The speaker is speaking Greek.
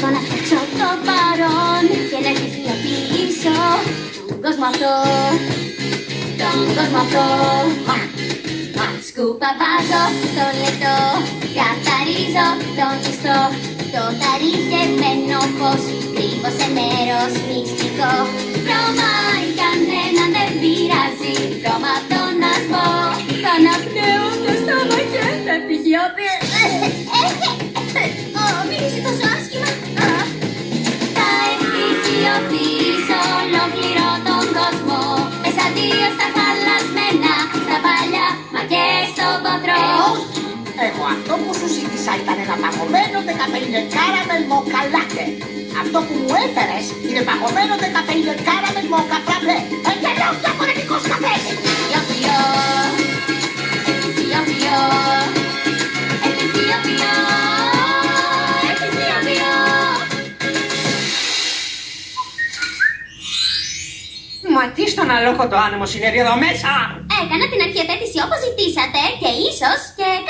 Προσπαθώ να φτιάξω το παρόν και να επιφυλοποιήσω τον κόσμο αυτό. Τον κόσμο αυτό. Μα, μα, σκούπα βάζω στο λεπτό. Καθαρίζω τον ιστό. Το ταρικεμένο φως κρύβω σε μέρος μυστικό. Βρώμα ή κανένα δεν πειράζει. Βρώμα από τον ασμό. Θα αναπνέω το στόμα και θα επιχειοποιήσω. Ω, Μέσα δύο στα χαλασμένα, στα παλιά, μα και στον ποτρό. Εγώ αυτό που σου ζήτησα ήταν ένα παγωμένο δεκαπέντε κάραμελ μοκαλάτε. Αυτό που μου έφερες είναι παγωμένο δεκαπέντε κάραμελ μοκαφραπέ. Μα τι στον αλόκοτο άνεμο συνέβη εδώ μέσα! Έκανα την αρχιετέτηση όπως ζητήσατε και ίσως και κάτι παραπάνω.